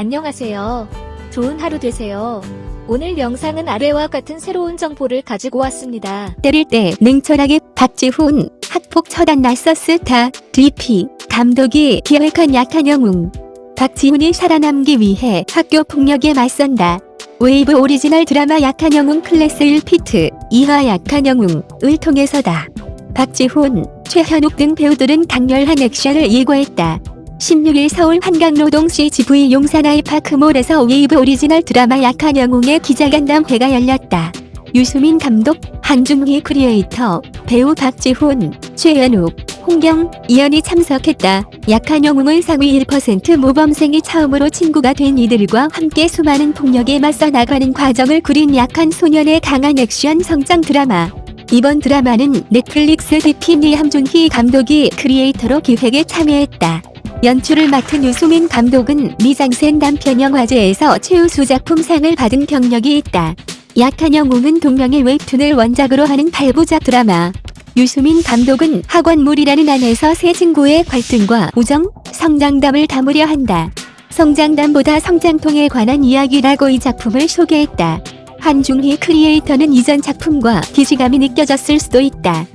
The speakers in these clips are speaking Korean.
안녕하세요. 좋은 하루 되세요. 오늘 영상은 아래와 같은 새로운 정보를 가지고 왔습니다. 때릴 때 냉철하게 박지훈 학폭 처단 나섰다 DP 감독이 기획한 약한 영웅 박지훈이 살아남기 위해 학교 폭력에 맞선다. 웨이브 오리지널 드라마 약한 영웅 클래스 1 피트 2화 약한 영웅을 통해서다. 박지훈, 최현욱 등 배우들은 강렬한 액션을 예고했다. 16일 서울 한강로동 CGV 용산 아이파크몰에서 웨이브 오리지널 드라마 약한 영웅의 기자간담회가 열렸다. 유수민 감독, 한준희 크리에이터, 배우 박지훈, 최현욱, 홍경, 이연이 참석했다. 약한 영웅은 상위 1% 모범생이 처음으로 친구가 된 이들과 함께 수많은 폭력에 맞서 나가는 과정을 그린 약한 소년의 강한 액션 성장 드라마. 이번 드라마는 넷플릭스 DP의 한준희 감독이 크리에이터로 기획에 참여했다. 연출을 맡은 유수민 감독은 미장센 단편 영화제에서 최우수 작품상을 받은 경력이 있다. 약한 영웅은 동명의 웹툰을 원작으로 하는 8부작 드라마. 유수민 감독은 학원물이라는 안에서 새 친구의 갈등과 우정, 성장담을 담으려 한다. 성장담보다 성장통에 관한 이야기라고 이 작품을 소개했다. 한중희 크리에이터는 이전 작품과 기시감이 느껴졌을 수도 있다.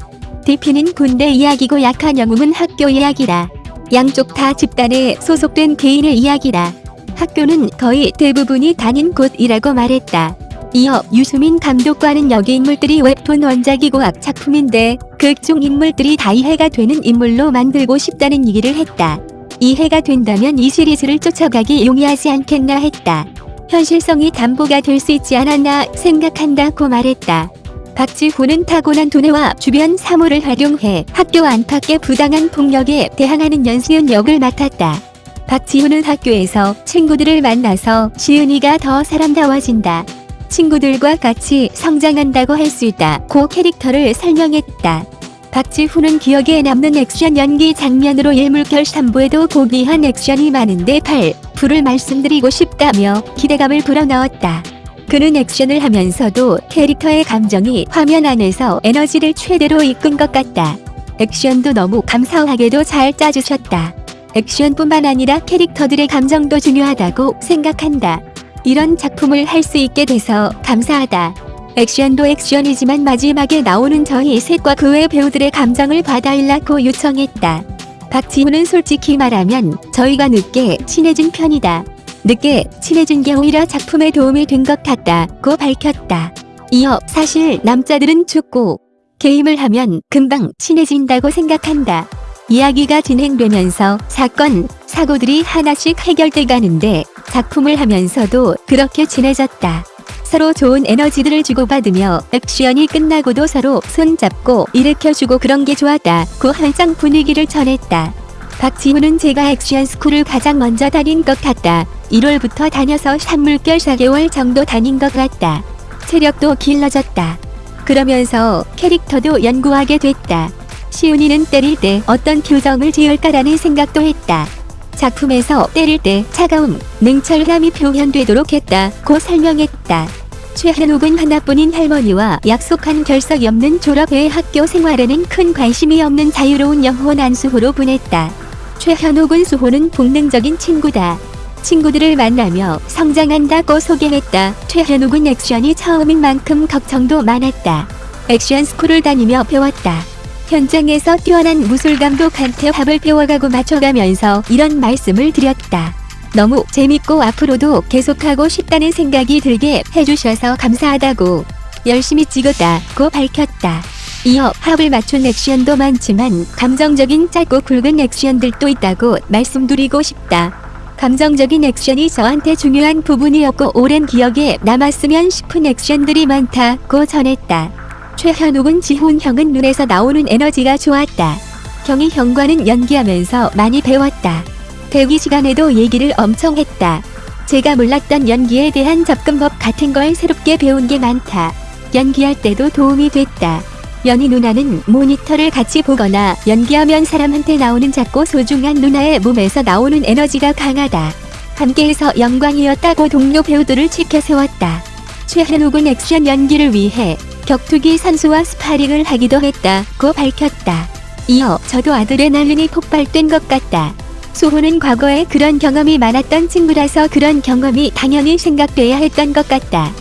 DP는 군대 이야기고 약한 영웅은 학교 이야기라. 양쪽 다 집단에 소속된 개인의 이야기라. 학교는 거의 대부분이 다닌 곳이라고 말했다. 이어 유수민 감독과는 여기 인물들이 웹툰 원작이고 앞 작품인데 극 중 인물들이 다 이해가 되는 인물로 만들고 싶다는 얘기를 했다. 이해가 된다면 이 시리즈를 쫓아가기 용이하지 않겠나 했다. 현실성이 담보가 될 수 있지 않았나 생각한다고 말했다. 박지훈은 타고난 두뇌와 주변 사물을 활용해 학교 안팎의 부당한 폭력에 대항하는 연수연 역을 맡았다. 박지훈은 학교에서 친구들을 만나서 시은이가 더 사람다워진다. 친구들과 같이 성장한다고 할 수 있다 고 캐릭터를 설명했다. 박지훈은 기억에 남는 액션 연기 장면으로 예물결 3부에도 고귀한 액션이 많은데 8, 불을 말씀드리고 싶다며 기대감을 불어넣었다. 그는 액션을 하면서도 캐릭터의 감정이 화면 안에서 에너지를 최대로 이끈 것 같다. 액션도 너무 감사하게도 잘 짜주셨다. 액션뿐만 아니라 캐릭터들의 감정도 중요하다고 생각한다. 이런 작품을 할 수 있게 돼서 감사하다. 액션도 액션이지만 마지막에 나오는 저희 셋과 그 외 배우들의 감정을 받아일라고 요청했다. 박지훈은 솔직히 말하면 저희가 늦게 친해진 편이다. 늦게 친해진 게 오히려 작품에 도움이 된 것 같다고 밝혔다. 이어 사실 남자들은 죽고 게임을 하면 금방 친해진다고 생각한다. 이야기가 진행되면서 사건, 사고들이 하나씩 해결돼 가는데 작품을 하면서도 그렇게 친해졌다. 서로 좋은 에너지들을 주고받으며 액션이 끝나고도 서로 손잡고 일으켜주고 그런 게 좋았다고 활짝 분위기를 전했다. 박지훈은 제가 액션 스쿨을 가장 먼저 다닌 것 같다. 1월부터 다녀서 산물결 4개월 정도 다닌 것 같다. 체력도 길러졌다. 그러면서 캐릭터도 연구하게 됐다. 시훈이는 때릴 때 어떤 교정을 지을까라는 생각도 했다. 작품에서 때릴 때 차가움, 냉철함이 표현되도록 했다고 설명했다. 최현욱은 하나뿐인 할머니와 약속한 결석이 없는 졸업회 학교 생활에는 큰 관심이 없는 자유로운 영혼 안수호로 보냈다. 최현욱은 수호는 본능적인 친구다. 친구들을 만나며 성장한다고 소개했다. 최현욱은 액션이 처음인 만큼 걱정도 많았다. 액션 스쿨을 다니며 배웠다. 현장에서 뛰어난 무술 감독한테 합을 배워가고 맞춰가면서 이런 말씀을 드렸다. 너무 재밌고 앞으로도 계속하고 싶다는 생각이 들게 해주셔서 감사하다고 열심히 찍었다고 밝혔다. 이어 합을 맞춘 액션도 많지만 감정적인 짧고 굵은 액션들도 있다고 말씀드리고 싶다. 감정적인 액션이 저한테 중요한 부분이었고 오랜 기억에 남았으면 싶은 액션들이 많다고 전했다. 최현욱은 지훈 형은 눈에서 나오는 에너지가 좋았다. 경희 형과는 연기하면서 많이 배웠다. 대기 시간에도 얘기를 엄청 했다. 제가 몰랐던 연기에 대한 접근법 같은 걸 새롭게 배운 게 많다. 연기할 때도 도움이 됐다. 연희 누나는 모니터를 같이 보거나 연기하면 사람한테 나오는 작고 소중한 누나의 몸에서 나오는 에너지가 강하다. 함께해서 영광이었다고 동료 배우들을 치켜세웠다. 최현욱은 액션 연기를 위해 격투기 선수와 스파링을 하기도 했다고 밝혔다. 이어 저도 아드레날린이 폭발된 것 같다. 수호는 과거에 그런 경험이 많았던 친구라서 그런 경험이 당연히 생각돼야 했던 것 같다.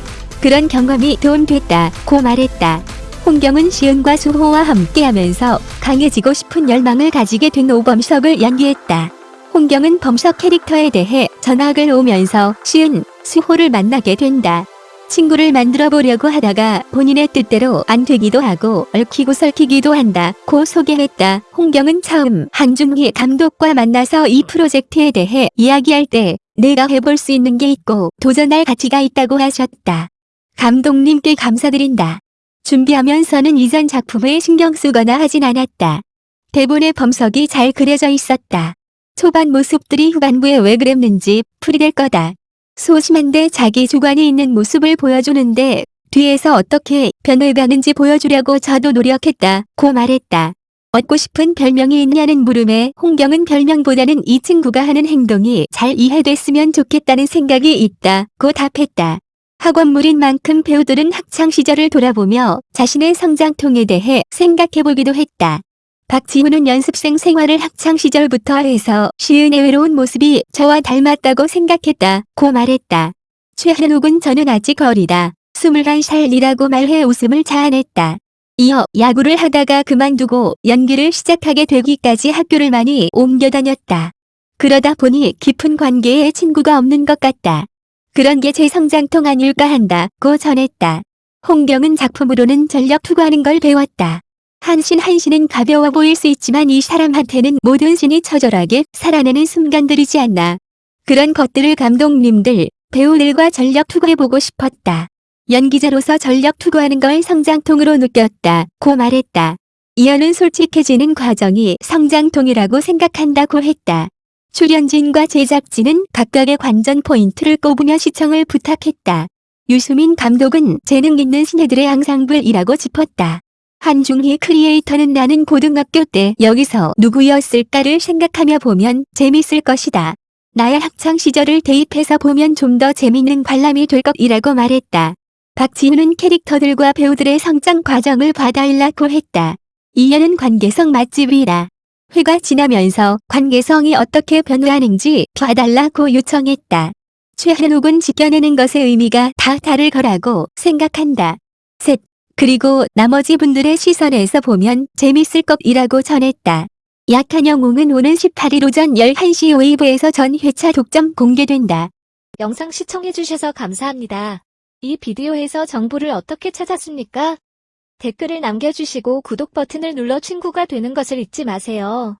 그런 경험이 도움됐다. 고 말했다. 홍경은 시은과 수호와 함께하면서 강해지고 싶은 열망을 가지게 된 오범석을 연기했다. 홍경은 범석 캐릭터에 대해 전학을 오면서 시은, 수호를 만나게 된다. 친구를 만들어 보려고 하다가 본인의 뜻대로 안 되기도 하고 얽히고 설키기도 한다. 고 소개했다. 홍경은 처음 한중희 감독과 만나서 이 프로젝트에 대해 이야기할 때 내가 해볼 수 있는 게 있고 도전할 가치가 있다고 하셨다. 감독님께 감사드린다. 준비하면서는 이전 작품에 신경 쓰거나 하진 않았다. 대본에 범석이 잘 그려져 있었다. 초반 모습들이 후반부에 왜 그랬는지 풀이될 거다. 소심한데 자기 주관이 있는 모습을 보여주는데 뒤에서 어떻게 변해가는지 보여주려고 저도 노력했다. 고 말했다. 얻고 싶은 별명이 있냐는 물음에 홍경은 별명보다는 이 친구가 하는 행동이 잘 이해됐으면 좋겠다는 생각이 있다. 고 답했다. 학원물인 만큼 배우들은 학창 시절을 돌아보며 자신의 성장통에 대해 생각해보기도 했다. 박지훈은 연습생 생활을 학창 시절부터 해서 시은의 외로운 모습이 저와 닮았다고 생각했다. 고 말했다. 최한욱은 저는 아직 어리다. 21살이라고 말해 웃음을 자아냈다. 이어 야구를 하다가 그만두고 연기를 시작하게 되기까지 학교를 많이 옮겨 다녔다. 그러다 보니 깊은 관계에 친구가 없는 것 같다. 그런 게 제 성장통 아닐까 한다고 전했다. 홍경은 작품으로는 전력 투구하는 걸 배웠다. 한신 한신은 가벼워 보일 수 있지만 이 사람한테는 모든 신이 처절하게 살아내는 순간들이지 않나. 그런 것들을 감독님들, 배우들과 전력 투구해보고 싶었다. 연기자로서 전력 투구하는 걸 성장통으로 느꼈다. 고 말했다. 이어는 솔직해지는 과정이 성장통이라고 생각한다고 했다. 출연진과 제작진은 각각의 관전 포인트를 꼽으며 시청을 부탁했다. 유수민 감독은 재능 있는 신예들의 앙상블이라고 짚었다. 한중희 크리에이터는 나는 고등학교 때 여기서 누구였을까를 생각하며 보면 재밌을 것이다. 나의 학창 시절을 대입해서 보면 좀 더 재밌는 관람이 될 것이라고 말했다. 박지훈은 캐릭터들과 배우들의 성장 과정을 봐달라고 했다. 이연은 관계성 맛집이라. 회가 지나면서 관계성이 어떻게 변화하는지 봐달라고 요청했다. 최한욱은 지켜내는 것의 의미가 다 다를 거라고 생각한다. 셋. 그리고 나머지 분들의 시선에서 보면 재밌을 것이라고 전했다. 약한 영웅은 오는 18일 오전 11시 웨이브에서 전 회차 독점 공개된다. 영상 시청해주셔서 감사합니다. 이 비디오에서 정보를 어떻게 찾았습니까? 댓글을 남겨주시고 구독 버튼을 눌러 친구가 되는 것을 잊지 마세요.